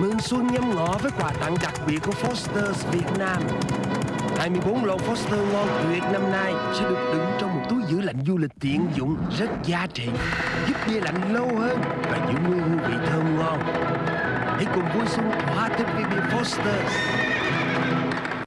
Mừng xuân nhâm ngọ với quà tặng đặc biệt của Foster's Việt Nam. 24 lon Foster ngon tuyệt năm nay sẽ được đựng trong một túi giữ lạnh du lịch tiện dụng rất giá trị, Giúp bia lạnh lâu hơn và giữ nguyên hương vị thơm ngon. Hãy cùng vui xuân thỏa thích với bia Foster.